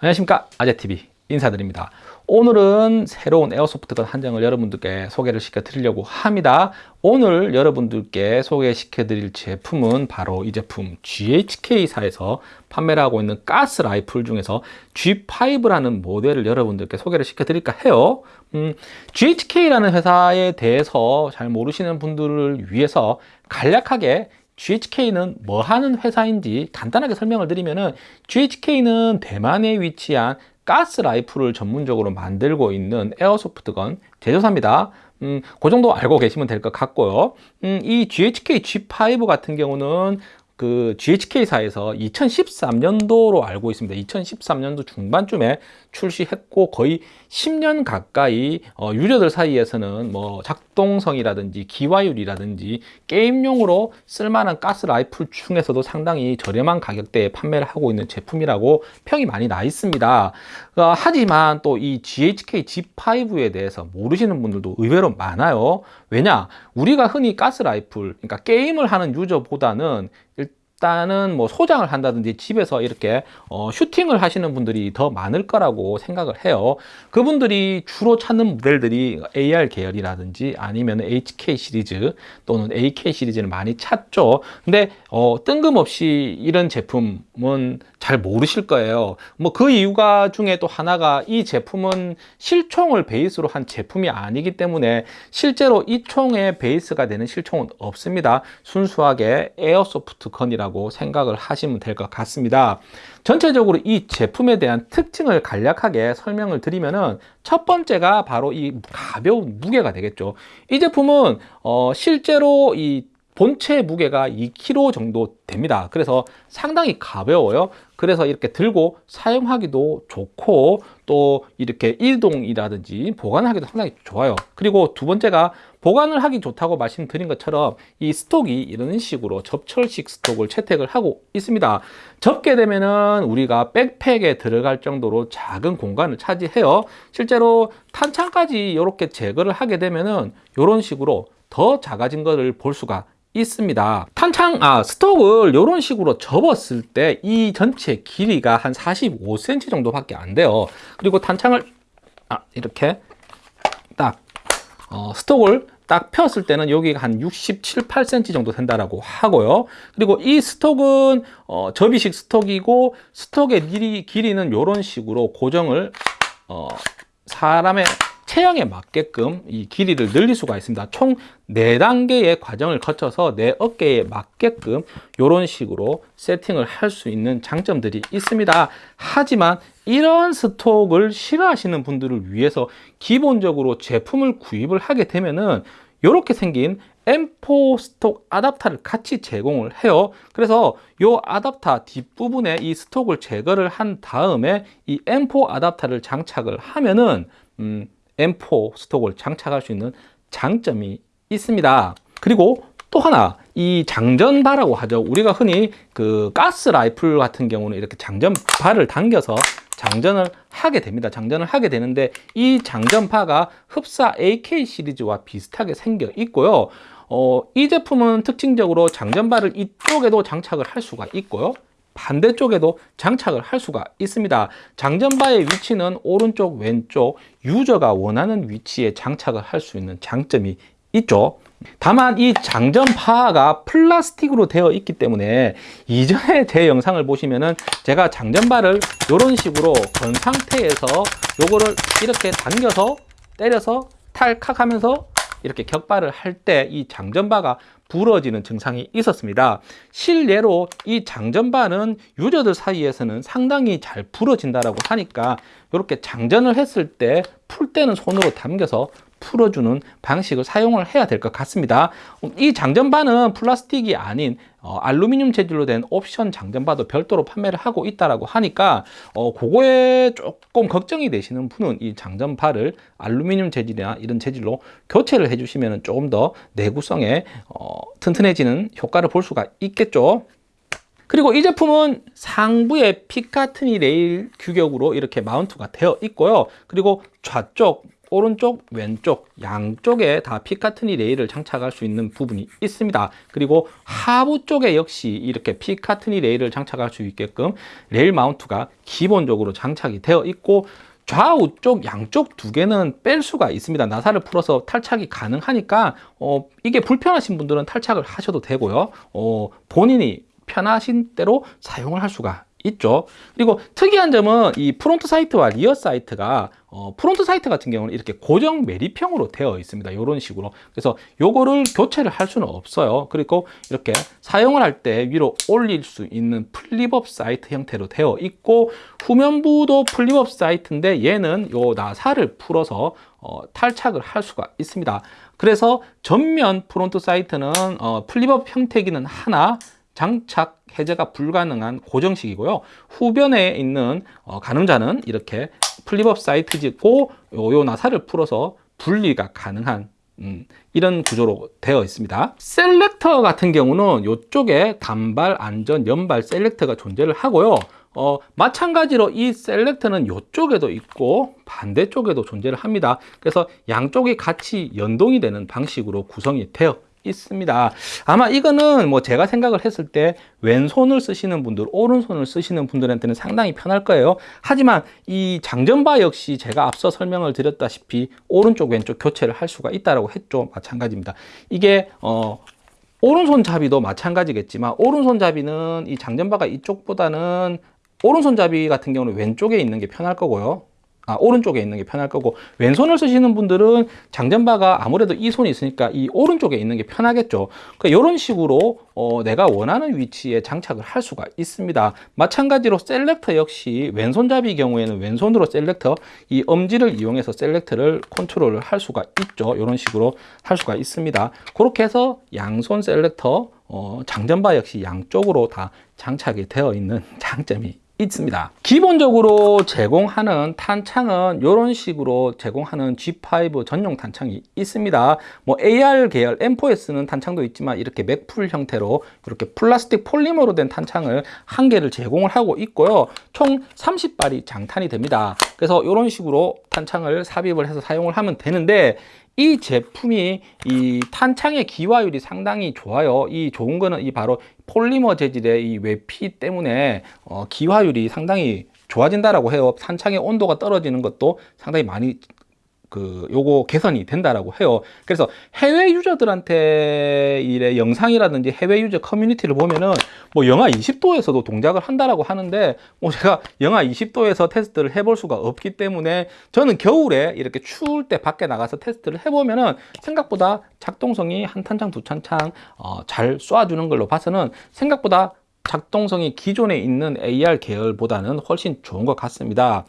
안녕하십니까? 아재TV 인사드립니다. 오늘은 새로운 에어소프트건 한 장을 여러분들께 소개를 시켜 드리려고 합니다. 오늘 여러분들께 소개시켜 드릴 제품은 바로 이 제품 GHK사에서 판매를 하고 있는 가스 라이플 중에서 G5라는 모델을 여러분들께 소개를 시켜 드릴까 해요. 음, GHK라는 회사에 대해서 잘 모르시는 분들을 위해서 간략하게 GHK는 뭐 하는 회사인지 간단하게 설명을 드리면은 GHK는 대만에 위치한 가스 라이플을 전문적으로 만들고 있는 에어소프트건 제조사입니다. 음, 그 정도 알고 계시면 될 것 같고요. 음, 이 GHK G5 같은 경우는 그 GHK사에서 2013년도로 알고 있습니다. 2013년도 중반쯤에 출시했고 거의 10년 가까이 어, 유저들 사이에서는 뭐 작동성이라든지 기화율이라든지 게임용으로 쓸만한 가스 라이플 중에서도 상당히 저렴한 가격대에 판매를 하고 있는 제품이라고 평이 많이 나 있습니다. 어, 하지만 또 이 GHK G5에 대해서 모르시는 분들도 의외로 많아요. 왜냐? 우리가 흔히 가스 라이플, 그러니까 게임을 하는 유저보다는 일단은 뭐 소장을 한다든지 집에서 이렇게 어, 슈팅을 하시는 분들이 더 많을 거라고 생각을 해요. 그분들이 주로 찾는 모델들이 AR 계열이라든지 아니면 HK 시리즈 또는 AK 시리즈를 많이 찾죠. 근데 어, 뜬금없이 이런 제품은 잘 모르실 거예요. 뭐 그 이유가 중에 또 하나가 이 제품은 실총을 베이스로 한 제품이 아니기 때문에 실제로 이 총의 베이스가 되는 실총은 없습니다. 순수하게 에어소프트 건이라고 라고 생각을 하시면 될 것 같습니다. 전체적으로 이 제품에 대한 특징을 간략하게 설명을 드리면은 첫 번째가 바로 이 가벼운 무게가 되겠죠. 이 제품은 어 실제로 이 본체 무게가 2kg 정도 됩니다. 그래서 상당히 가벼워요. 그래서 이렇게 들고 사용하기도 좋고 또 이렇게 이동이라든지 보관하기도 상당히 좋아요. 그리고 두 번째가 보관을 하기 좋다고 말씀드린 것처럼 이 스톡이 이런 식으로 접철식 스톡을 채택을 하고 있습니다. 접게 되면은 우리가 백팩에 들어갈 정도로 작은 공간을 차지해요. 실제로 탄창까지 이렇게 제거를 하게 되면은 이런 식으로 더 작아진 것을 볼 수가 있습니다 탄창 아 스톡을 이런 식으로 접었을 때 이 전체 길이가 한 45cm 정도밖에 안 돼요 그리고 탄창을 아 이렇게 딱 어, 스톡을 딱 폈을 때는 여기가 한 67, 8cm 정도 된다라고 하고요. 그리고 이 스톡은 어, 접이식 스톡이고 스톡의 길이, 길이는 이런 식으로 고정을 어, 사람의 체형에 맞게끔 이 길이를 늘릴 수가 있습니다. 총 4단계의 과정을 거쳐서 내 어깨에 맞게끔 이런 식으로 세팅을 할 수 있는 장점들이 있습니다. 하지만 이런 스톡을 싫어하시는 분들을 위해서 기본적으로 제품을 구입을 하게 되면은 이렇게 생긴 M4 스톡 아답터를 같이 제공을 해요. 그래서 이 아답터 뒷부분에 이 스톡을 제거를 한 다음에 이 M4 아답터를 장착을 하면은 음, M4 스톡을 장착할 수 있는 장점이 있습니다. 그리고 또 하나 이 장전바라고 하죠. 우리가 흔히 그 가스 라이플 같은 경우는 이렇게 장전바를 당겨서 장전을 하게 됩니다. 장전을 하게 되는데 이 장전파가 흡사 AK 시리즈와 비슷하게 생겨 있고요. 어, 이 제품은 특징적으로 장전바를 이쪽에도 장착을 할 수가 있고요 반대쪽에도 장착을 할 수가 있습니다. 장전바의 위치는 오른쪽 왼쪽 유저가 원하는 위치에 장착을 할 수 있는 장점이 있죠. 다만 이 장전파가 플라스틱으로 되어 있기 때문에 이전에 제 영상을 보시면은 제가 장전바를 이런 식으로 건 상태에서 요거를 이렇게 당겨서 때려서 탈칵 하면서 이렇게 격발을 할 때 이 장전바가 부러지는 증상이 있었습니다. 실례로 이 장전바는 유저들 사이에서는 상당히 잘 부러진다라고 하니까 이렇게 장전을 했을 때 풀 때는 손으로 당겨서 풀어주는 방식을 사용을 해야 될 것 같습니다. 이 장전바는 플라스틱이 아닌 어, 알루미늄 재질로 된 옵션 장전바도 별도로 판매를 하고 있다라고 하니까 어, 그거에 조금 걱정이 되시는 분은 이 장전바를 알루미늄 재질이나 이런 재질로 교체를 해주시면 조금 더 내구성에 어, 튼튼해지는 효과를 볼 수가 있겠죠. 그리고 이 제품은 상부에 피카트니 레일 규격으로 이렇게 마운트가 되어 있고요. 그리고 좌쪽 오른쪽, 왼쪽 양쪽에 다 피카트니 레일을 장착할 수 있는 부분이 있습니다. 그리고 하부 쪽에 역시 이렇게 피카트니 레일을 장착할 수 있게끔 레일 마운트가 기본적으로 장착이 되어 있고 좌우 쪽 양쪽 두 개는 뺄 수가 있습니다. 나사를 풀어서 탈착이 가능하니까 어, 이게 불편하신 분들은 탈착을 하셔도 되고요. 어, 본인이 편하신 대로 사용을 할 수가 있죠. 그리고 특이한 점은 이 front sight와 rear sight가 어, front sight 같은 경우는 이렇게 고정 매립형으로 되어 있습니다. 이런 식으로. 그래서 요거를 교체를 할 수는 없어요. 그리고 이렇게 사용을 할 때 위로 올릴 수 있는 flip-up sight 형태로 되어 있고 후면부도 flip-up sight인데 얘는 요 나사를 풀어서 어, 탈착을 할 수가 있습니다. 그래서 전면 front sight는 어, flip-up 형태기는 하나 장착 해제가 불가능한 고정식이고요. 후면에 있는 어, 가늠자는 이렇게 flip-up sight이고 요, 요 나사를 풀어서 분리가 가능한 음, 이런 구조로 되어 있습니다. selector 같은 경우는 이쪽에 단발, 안전, 연발 selector가 존재를 하고요. 어, 마찬가지로 이 selector는 이쪽에도 있고 반대쪽에도 존재를 합니다. 그래서 양쪽이 같이 연동이 되는 방식으로 구성이 되어 있습니다. 아마 이거는 뭐 제가 생각을 했을 때 왼손을 쓰시는 분들, 오른손을 쓰시는 분들한테는 상당히 편할 거예요. 하지만 이 장전바 역시 제가 앞서 설명을 드렸다시피 오른쪽 왼쪽 교체를 할 수가 있다라고 했죠. 마찬가지입니다. 이게 어 오른손 잡이도 마찬가지겠지만 오른손 잡이는 이 장전바가 이쪽보다는 오른손 잡이 같은 경우는 왼쪽에 있는 게 편할 거고요. 아, 오른쪽에 있는 게 편할 거고 왼손을 쓰시는 분들은 장전바가 아무래도 이 손이 있으니까 이 오른쪽에 있는 게 편하겠죠. 그러니까 이런 식으로 어, 내가 원하는 위치에 장착을 할 수가 있습니다. 마찬가지로 selector 역시 왼손잡이 경우에는 왼손으로 selector 이 엄지를 이용해서 selector를 컨트롤을 할 수가 있죠. 이런 식으로 할 수가 있습니다. 그렇게 해서 양손 selector 어, 장전바 역시 양쪽으로 다 장착이 되어 있는 장점이 있습니다. 기본적으로 제공하는 탄창은 이런 식으로 제공하는 G5 전용 탄창이 있습니다. 뭐 AR 계열 M4 쓰는 탄창도 있지만 이렇게 맥풀 형태로 이렇게 플라스틱 폴리머로 된 탄창을 한 개를 제공을 하고 있고요. 총 30발이 장탄이 됩니다. 그래서 이런 식으로 탄창을 삽입을 해서 사용을 하면 되는데 이 제품이 이 탄창의 기화율이 상당히 좋아요. 이 좋은 거는 이 바로 폴리머 재질의 이 외피 때문에 어, 기화율이 상당히 좋아진다라고 해요. 탄창의 온도가 떨어지는 것도 상당히 많이 그 요거 개선이 된다라고 해요. 그래서 해외 유저들한테 이래 영상이라든지 해외 유저 커뮤니티를 보면은 뭐 영하 20도에서도 동작을 한다라고 하는데 뭐 제가 영하 20도에서 테스트를 해볼 수가 없기 때문에 저는 겨울에 이렇게 추울 때 밖에 나가서 테스트를 해보면은 생각보다 작동성이 한 탄창 두 탄창 어, 잘 쏴주는 걸로 봐서는 생각보다 작동성이 기존에 있는 AR 계열보다는 훨씬 좋은 것 같습니다.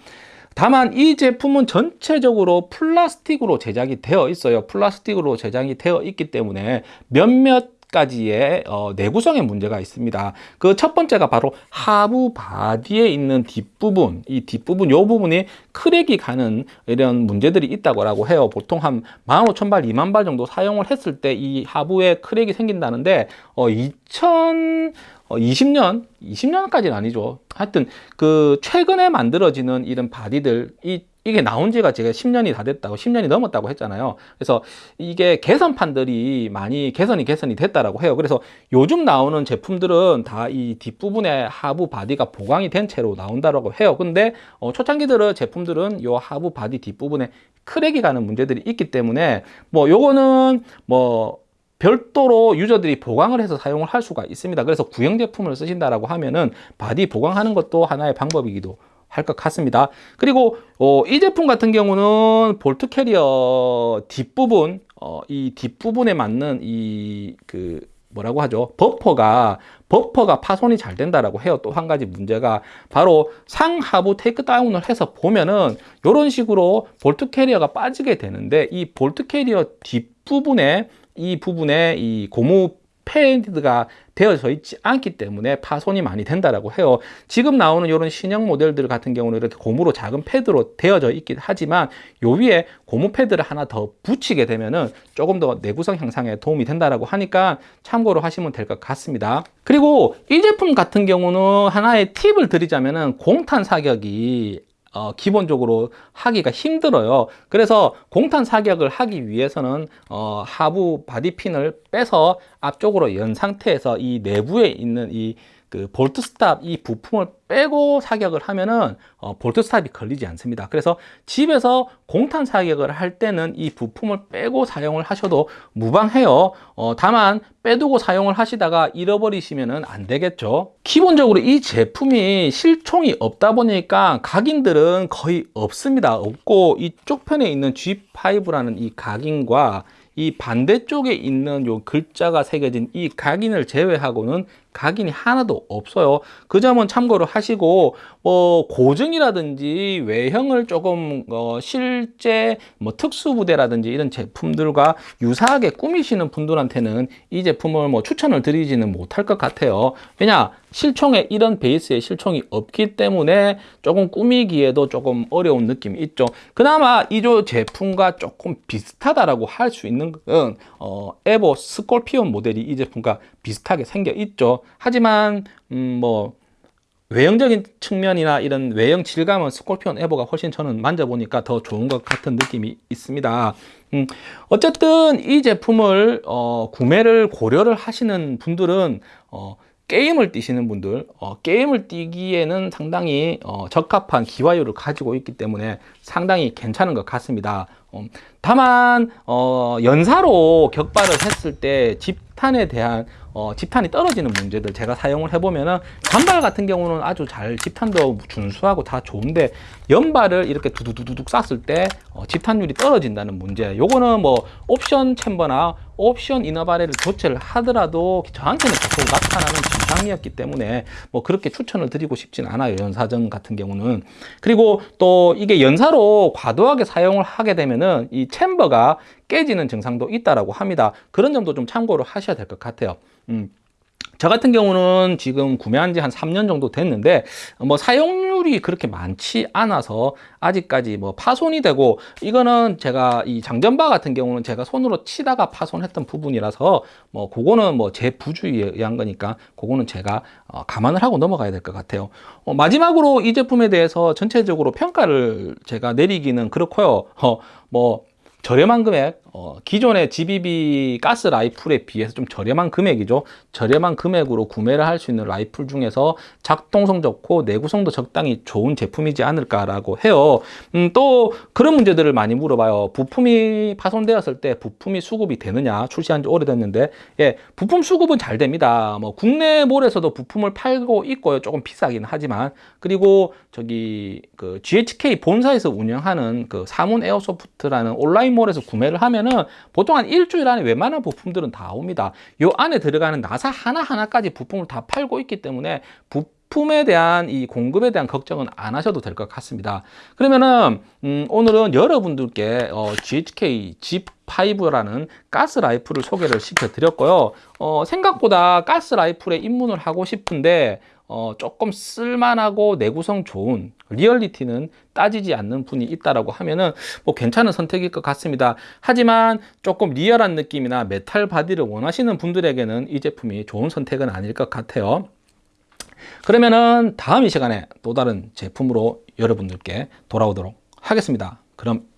다만 이 제품은 전체적으로 플라스틱으로 제작이 되어 있어요. 플라스틱으로 제작이 되어 있기 때문에 몇몇 가지의 어, 내구성에 문제가 있습니다. 그 첫 번째가 바로 하부 바디에 있는 뒷부분, 이 뒷부분, 요 부분이 크랙이 가는 이런 문제들이 있다고 해요. 보통 한 15,000발, 2만 발 정도 사용을 했을 때 이 하부에 크랙이 생긴다는데 어, 2000 어, 20년, 20년까지는 아니죠. 하여튼 그 최근에 만들어지는 이런 바디들 이 이게 나온 지가 제가 10년이 다 됐다고 10년이 넘었다고 했잖아요. 그래서 이게 개선판들이 많이 개선이 개선이 됐다라고 해요. 그래서 요즘 나오는 제품들은 다 이 뒷부분에 하부 바디가 보강이 된 채로 나온다라고 해요. 근데 어, 초창기들은 제품들은 요 하부 바디 뒷부분에 크랙이 가는 문제들이 있기 때문에 뭐 요거는 뭐 별도로 유저들이 보강을 해서 사용을 할 수가 있습니다. 그래서 구형 제품을 쓰신다라고 하면은 body 보강하는 것도 하나의 방법이기도 할 것 같습니다. 그리고 어, 이 제품 같은 경우는 bolt carrier 뒷부분 어, 이 뒷부분에 맞는 이그 뭐라고 하죠? 버퍼가 버퍼가 파손이 잘 된다라고 해요. 또 한 가지 문제가 바로 상하부 take down을 해서 보면은 이런 식으로 bolt carrier가 빠지게 되는데 이 bolt carrier 뒷부분에 이 부분에 이 고무 패드가 되어져 있지 않기 때문에 파손이 많이 된다라고 해요. 지금 나오는 이런 신형 모델들 같은 경우는 이렇게 고무로 작은 패드로 되어져 있긴 하지만 요 위에 고무 패드를 하나 더 붙이게 되면은 조금 더 내구성 향상에 도움이 된다라고 하니까 참고로 하시면 될 것 같습니다. 그리고 이 제품 같은 경우는 하나의 팁을 드리자면은 공탄 사격이 어, 기본적으로 하기가 힘들어요. 그래서 공탄 사격을 하기 위해서는 어, 하부 바디핀을 빼서 앞쪽으로 연 상태에서 이 내부에 있는 이 그 bolt stop 이 부품을 빼고 사격을 하면은 어, bolt stop이 걸리지 않습니다. 그래서 집에서 공탄 사격을 할 때는 이 부품을 빼고 사용을 하셔도 무방해요. 어, 다만 빼두고 사용을 하시다가 잃어버리시면은 안 되겠죠. 기본적으로 이 제품이 실총이 없다 보니까 각인들은 거의 없습니다. 없고 이쪽 편에 있는 G5라는 이 각인과 이 반대쪽에 있는 요 글자가 새겨진 이 각인을 제외하고는 각인이 하나도 없어요. 그 점은 참고를 하시고 뭐 고증이라든지 외형을 조금 어 실제 뭐 특수부대라든지 이런 제품들과 유사하게 꾸미시는 분들한테는 이 제품을 뭐 추천을 드리지는 못할 것 같아요. 왜냐 실총에 이런 베이스의 실총이 없기 때문에 조금 꾸미기에도 조금 어려운 느낌이 있죠. 그나마 이조 제품과 조금 비슷하다라고 할 수 있는 건 어, 에보 스콜피온 모델이 이 제품과 비슷하게 생겨 있죠. 하지만 음, 뭐 외형적인 측면이나 이런 외형 질감은 스콜피온 에보가 훨씬 저는 만져보니까 더 좋은 것 같은 느낌이 있습니다. 음, 어쨌든 이 제품을 어, 구매를 고려를 하시는 분들은 어, 게임을 뛰시는 분들 어, 게임을 뛰기에는 상당히 어, 적합한 기화율을 가지고 있기 때문에 상당히 괜찮은 것 같습니다 어, 다만 어, 연사로 격발을 했을 때 집탄에 대한 어, 집탄이 떨어지는 문제들 제가 사용을 해보면은 단발 같은 경우는 아주 잘 집탄도 준수하고 다 좋은데 연발을 이렇게 두두두둑 쐈을 때 어, 집탄율이 떨어진다는 문제. 요거는 뭐 옵션 챔버나 옵션 이너바레를 교체를 하더라도 저한테는 계속 나타나는 증상이었기 때문에 뭐 그렇게 추천을 드리고 싶진 않아요 연사전 같은 경우는. 그리고 또 이게 연사로 과도하게 사용을 하게 되면은 이 챔버가 깨지는 증상도 있다라고 합니다. 그런 점도 좀 참고를 하셔야 될 것 같아요. 음. 저 같은 경우는 지금 구매한 지 한 3년 정도 됐는데 뭐 사용률이 그렇게 많지 않아서 아직까지 뭐 파손이 되고 이거는 제가 이 장전바 같은 경우는 제가 손으로 치다가 파손했던 부분이라서 뭐 그거는 뭐 제 부주의에 의한 거니까 그거는 제가 어 감안을 하고 넘어가야 될 것 같아요. 어 마지막으로 이 제품에 대해서 전체적으로 평가를 제가 내리기는 그렇고요. 어 뭐 저렴한 금액 어, 기존의 GBB 가스 라이플에 비해서 좀 저렴한 금액이죠. 저렴한 금액으로 구매를 할 수 있는 라이플 중에서 작동성 좋고 내구성도 적당히 좋은 제품이지 않을까라고 해요. 음, 또 그런 문제들을 많이 물어봐요. 부품이 파손되었을 때 부품이 수급이 되느냐 출시한 지 오래됐는데. 예, 부품 수급은 잘 됩니다. 뭐 국내 몰에서도 부품을 팔고 있고요. 조금 비싸긴 하지만. 그리고 저기 그 GHK 본사에서 운영하는 그 사문 에어소프트라는 온라인몰에서 구매를 하면 하면은 보통 한 일주일 안에 웬만한 부품들은 다 옵니다. 요 안에 들어가는 나사 하나하나까지 부품을 다 팔고 있기 때문에 부품에 대한 이 공급에 대한 걱정은 안 하셔도 될 것 같습니다. 그러면은 음, 오늘은 여러분들께 어, GHK G5라는 가스 라이플을 소개를 시켜 드렸고요. 어, 생각보다 가스 라이플에 입문을 하고 싶은데 어, 조금 쓸만하고 내구성 좋은 리얼리티는 따지지 않는 분이 있다라고 하면은 뭐 괜찮은 선택일 것 같습니다. 하지만 조금 리얼한 느낌이나 metal body를 원하시는 분들에게는 이 제품이 좋은 선택은 아닐 것 같아요. 그러면은 다음 이 시간에 또 다른 제품으로 여러분들께 돌아오도록 하겠습니다. 그럼